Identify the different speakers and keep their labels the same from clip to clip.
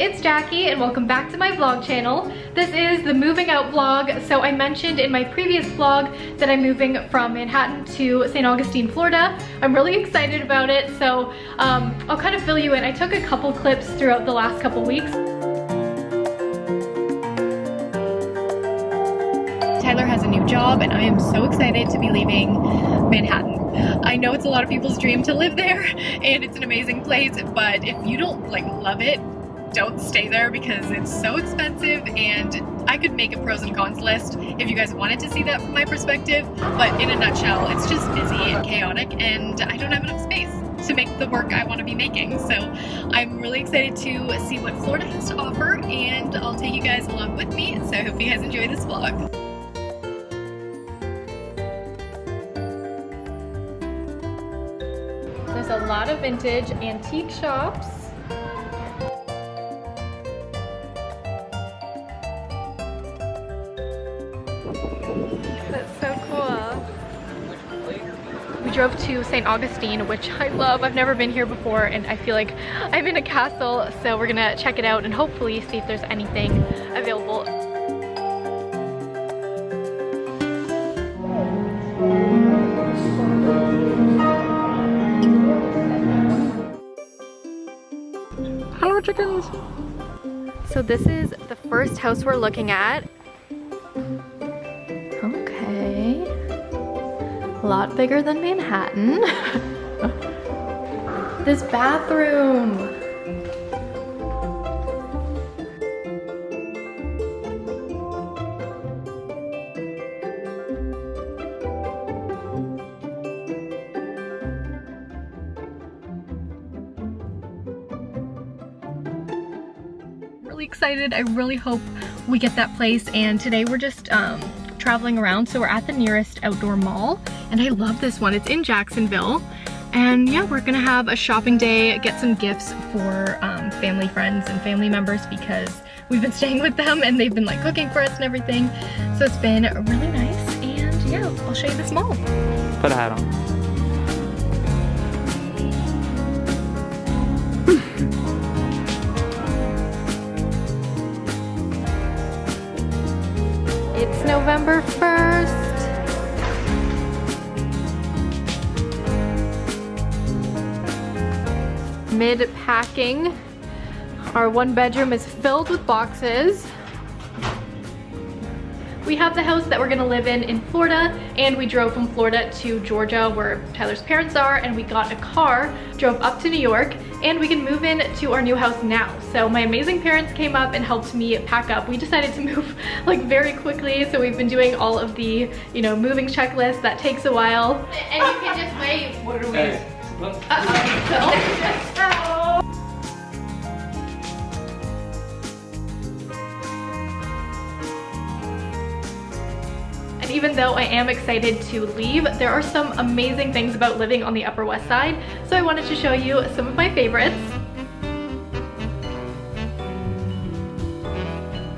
Speaker 1: it's Jackie and welcome back to my vlog channel. This is the moving out vlog. So I mentioned in my previous vlog that I'm moving from Manhattan to St. Augustine, Florida. I'm really excited about it. So um, I'll kind of fill you in. I took a couple clips throughout the last couple weeks. Tyler has a new job and I am so excited to be leaving Manhattan. I know it's a lot of people's dream to live there and it's an amazing place, but if you don't like love it, don't stay there because it's so expensive and I could make a pros and cons list if you guys wanted to see that from my perspective, but in a nutshell, it's just busy and chaotic and I don't have enough space to make the work I want to be making. So I'm really excited to see what Florida has to offer and I'll take you guys along with me. So I hope you guys enjoy this vlog. There's a lot of vintage antique shops. We drove to St. Augustine, which I love. I've never been here before and I feel like I'm in a castle. So we're gonna check it out and hopefully see if there's anything available. Hello chickens! So this is the first house we're looking at. Lot bigger than Manhattan. this bathroom! really excited. I really hope we get that place. And today we're just um, traveling around. So we're at the nearest outdoor mall. And I love this one. It's in Jacksonville. And yeah, we're gonna have a shopping day, get some gifts for um, family friends and family members because we've been staying with them and they've been like cooking for us and everything. So it's been really nice. And yeah, I'll show you this mall.
Speaker 2: Put a hat on.
Speaker 1: It's November 1st. Mid packing. Our one bedroom is filled with boxes. We have the house that we're gonna live in in Florida and we drove from Florida to Georgia where Tyler's parents are and we got a car, drove up to New York and we can move in to our new house now. So my amazing parents came up and helped me pack up. We decided to move like very quickly so we've been doing all of the, you know, moving checklist. That takes a while. And you can just wait. What are we? And even though I am excited to leave, there are some amazing things about living on the Upper West Side. So I wanted to show you some of my favorites.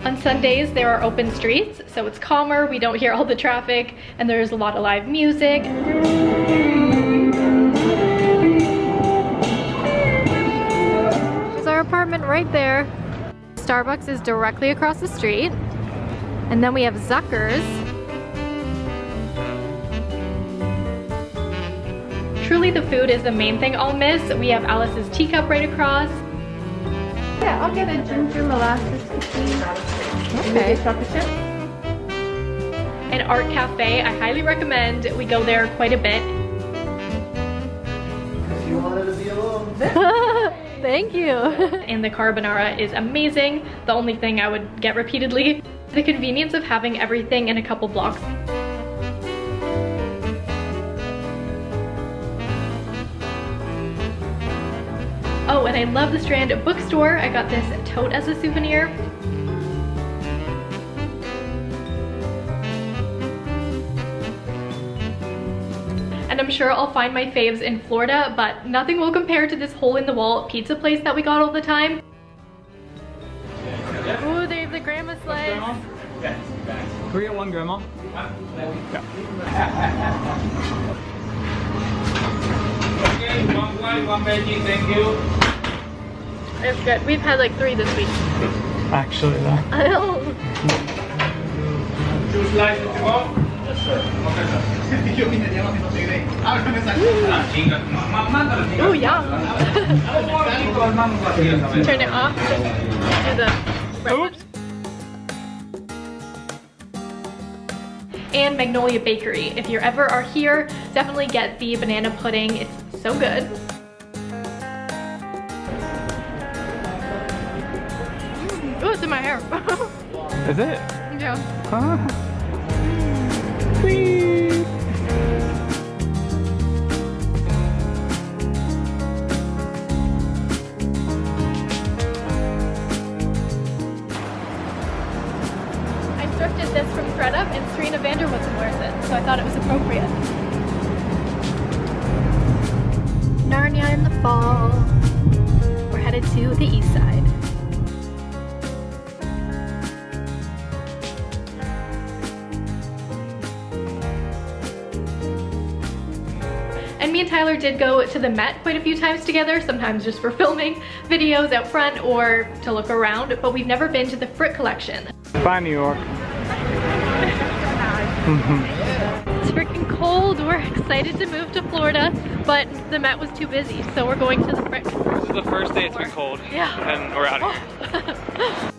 Speaker 1: On Sundays, there are open streets, so it's calmer, we don't hear all the traffic, and there's a lot of live music. Apartment right there. Starbucks is directly across the street. And then we have Zucker's. Truly the food is the main thing I'll miss. We have Alice's teacup right across.
Speaker 3: Yeah, I'll get a ginger molasses cookie.
Speaker 1: Okay.
Speaker 3: chocolate chip.
Speaker 1: An art cafe, I highly recommend. We go there quite a bit.
Speaker 4: You wanted to be alone.
Speaker 1: Thank you. and the carbonara is amazing. The only thing I would get repeatedly. The convenience of having everything in a couple blocks. Oh, and I love the Strand bookstore. I got this tote as a souvenir. I'm sure I'll find my faves in Florida, but nothing will compare to this hole-in-the-wall pizza place that we got all the time. Ooh, they have the grandma slice.
Speaker 2: Can we get one grandma?
Speaker 5: Okay, one white, one veggie, thank you.
Speaker 1: It's good. We've had like three this week.
Speaker 2: Actually, though.
Speaker 1: I know.
Speaker 2: Two slices to go?
Speaker 4: Yes, sir. Okay, sir. Yo no te diré. Ábreme esa
Speaker 2: chinga. Mándalo, chinga.
Speaker 1: Oh, yeah.
Speaker 2: Turn
Speaker 1: Turn it off. Do the
Speaker 2: Oops.
Speaker 1: and Magnolia Bakery. If you ever are here, definitely get the banana pudding. It's so good. Oh, it's in my hair.
Speaker 2: Is it?
Speaker 1: yeah.
Speaker 2: Huh?
Speaker 1: I thrifted this from ThredUp and Serena van der Woodsen wears it, so I thought it was appropriate. Narnia in the fall. We're headed to the east side. Tyler did go to the Met quite a few times together, sometimes just for filming videos out front or to look around, but we've never been to the Frick collection.
Speaker 2: Bye, New York.
Speaker 1: It's freaking cold. We're excited to move to Florida, but the Met was too busy, so we're going to the Frick.
Speaker 2: This is the first day it's been cold.
Speaker 1: Yeah.
Speaker 2: And we're out of here.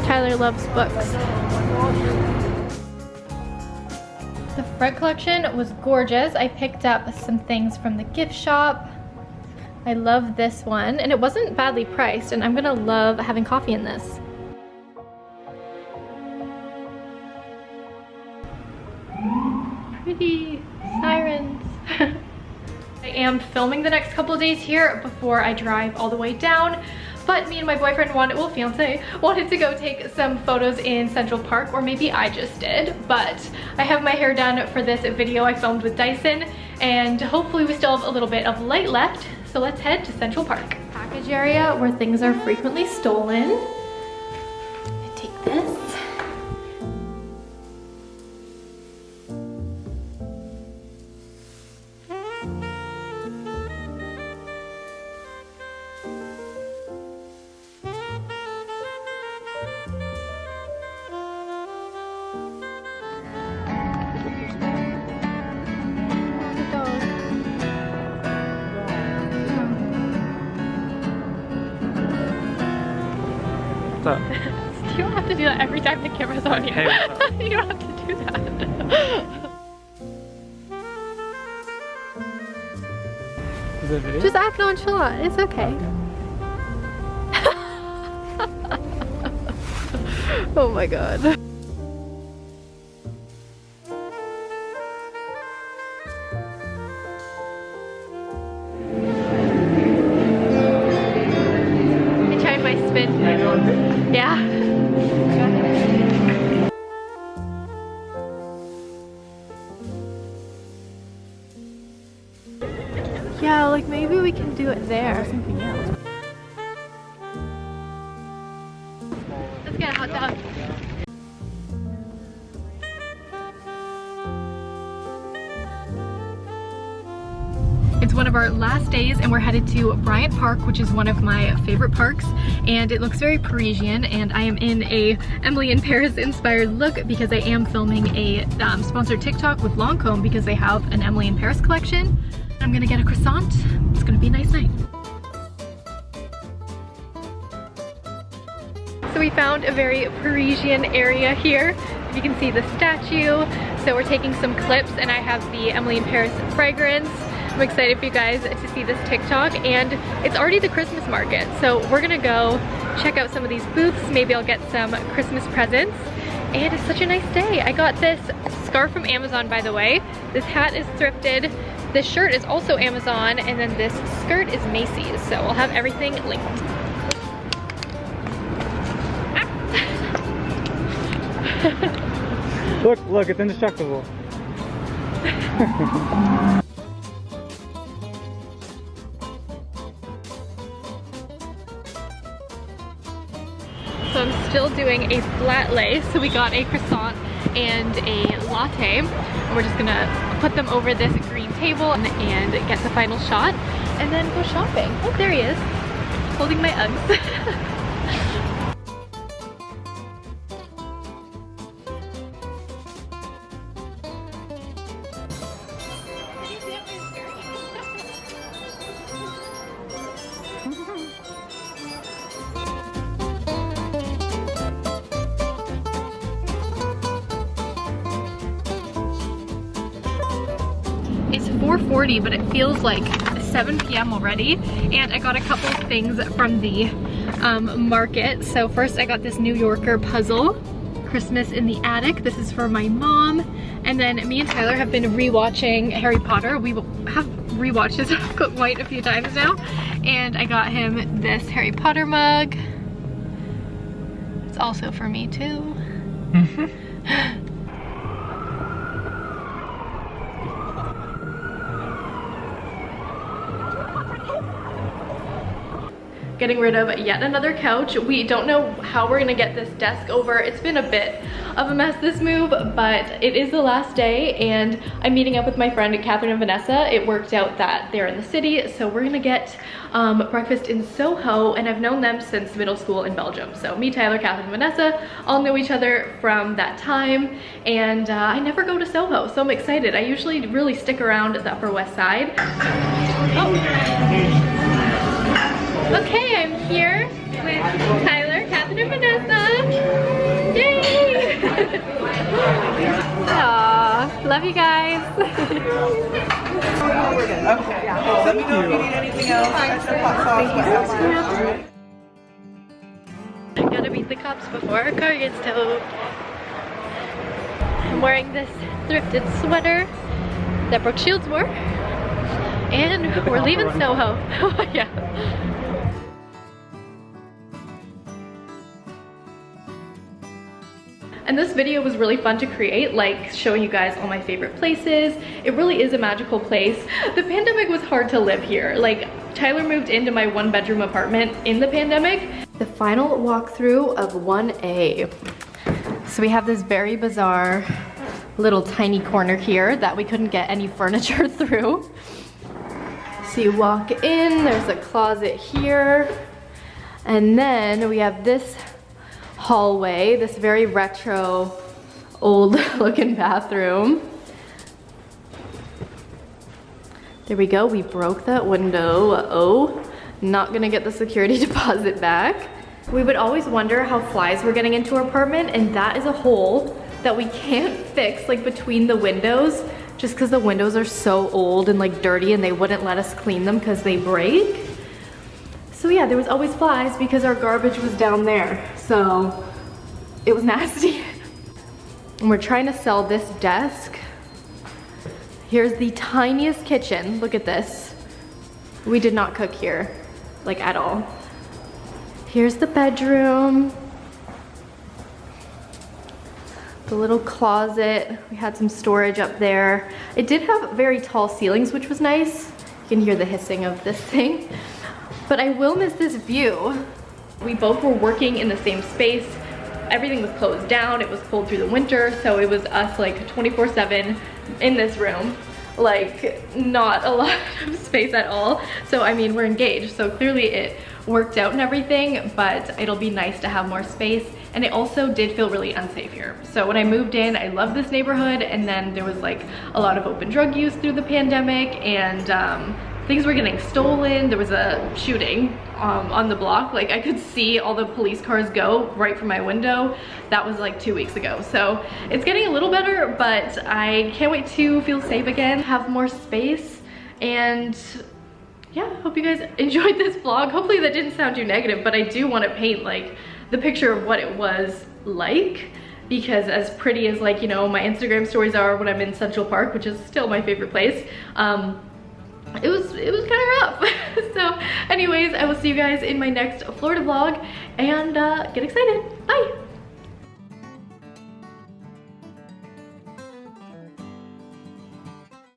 Speaker 1: Tyler loves books. The Frick collection was gorgeous. I picked up some things from the gift shop. I love this one, and it wasn't badly priced, and I'm gonna love having coffee in this. Pretty sirens. I am filming the next couple days here before I drive all the way down. But me and my boyfriend wanted, well fiance, wanted to go take some photos in Central Park, or maybe I just did. But I have my hair done for this video I filmed with Dyson, and hopefully we still have a little bit of light left. So let's head to Central Park. Package area where things are frequently stolen.
Speaker 2: What's up?
Speaker 1: You don't have to do that every time the camera's on you.
Speaker 2: Hey,
Speaker 1: you don't have to do that.
Speaker 2: Is it video?
Speaker 1: Just act nonchalant. It's okay. oh my god. Do it there. Let's get a hot dog. It's one of our last days and we're headed to Bryant Park, which is one of my favorite parks. And it looks very Parisian and I am in a Emily in Paris inspired look because I am filming a um, sponsored TikTok with Lancome because they have an Emily in Paris collection. I'm gonna get a croissant. It's gonna be a nice night. So we found a very Parisian area here. You can see the statue. So we're taking some clips and I have the Emily in Paris fragrance. I'm excited for you guys to see this TikTok and it's already the Christmas market. So we're gonna go check out some of these booths. Maybe I'll get some Christmas presents. And it's such a nice day. I got this scarf from Amazon, by the way. This hat is thrifted. This shirt is also Amazon. And then this skirt is Macy's. So I'll have everything linked. Ah.
Speaker 2: Look, look, it's indestructible.
Speaker 1: So I'm still doing a flat lay. So we got a croissant and a latte. And we're just gonna put them over this green table and, get the final shot. and then go shopping. Oh, there he is, holding my Uggs. feels like 7 p.m. already. And I got a couple things from the um, market. So first I got this New Yorker puzzle, Christmas in the Attic. This is for my mom. And then me and Tyler have been rewatching Harry Potter. We have rewatched this quite a few times now. And I got him this Harry Potter mug. It's also for me too. getting rid of yet another couch. We don't know how we're gonna get this desk over. It's been a bit of a mess this move, but it is the last day and I'm meeting up with my friend Catherine and Vanessa. It worked out that they're in the city, so we're gonna get um, breakfast in Soho and I've known them since middle school in Belgium. So me, Tyler, Catherine, Vanessa all know each other from that time and uh, I never go to Soho, so I'm excited. I usually really stick around the Upper West Side. Oh. Okay, I'm here with Tyler, Catherine, and Vanessa. Yay! Aww, love you guys.
Speaker 5: Okay. Let me know if you need anything else. Extra hot.
Speaker 1: Gotta beat the cops before our car gets towed. I'm wearing this thrifted sweater that Brooke Shields wore. And we're leaving Soho. yeah. And this video was really fun to create, like showing you guys all my favorite places. It really is a magical place. The pandemic was hard to live here. Like Tyler moved into my one bedroom apartment in the pandemic. The final walkthrough of 1A. So we have this very bizarre little tiny corner here that we couldn't get any furniture through. So you walk in, there's a closet here, and then we have this hallway, this very retro, old looking bathroom. There we go, we broke that window, uh oh. Not gonna get the security deposit back. We would always wonder how flies were getting into our apartment and that is a hole that we can't fix like between the windows just because the windows are so old and like dirty and they wouldn't let us clean them because they break. So yeah, there was always flies because our garbage was down there. So it was nasty. and we're trying to sell this desk. Here's the tiniest kitchen. Look at this. We did not cook here, like at all. Here's the bedroom. The little closet. We had some storage up there. It did have very tall ceilings, which was nice. You can hear the hissing of this thing. But I will miss this view. We both were working in the same space. Everything was closed down. It was cold through the winter. So it was us like 24 seven in this room. Like not a lot of space at all. So I mean, we're engaged. So clearly it worked out and everything, but it'll be nice to have more space. And it also did feel really unsafe here. So when I moved in, I loved this neighborhood. And then there was like a lot of open drug use through the pandemic and um, things were getting stolen. There was a shooting um, on the block. Like I could see all the police cars go right from my window. That was like two weeks ago. So it's getting a little better, but I can't wait to feel safe again, have more space. And yeah, hope you guys enjoyed this vlog. Hopefully that didn't sound too negative, but I do want to paint like the picture of what it was like because as pretty as like, you know, my Instagram stories are when I'm in Central Park, which is still my favorite place, um, it was it was kind of rough. So anyways i will see you guys in my next florida vlog and uh, get excited. Bye